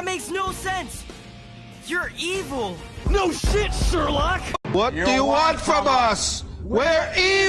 That makes no sense! You're evil! No shit, Sherlock! What do you want from us? We're evil!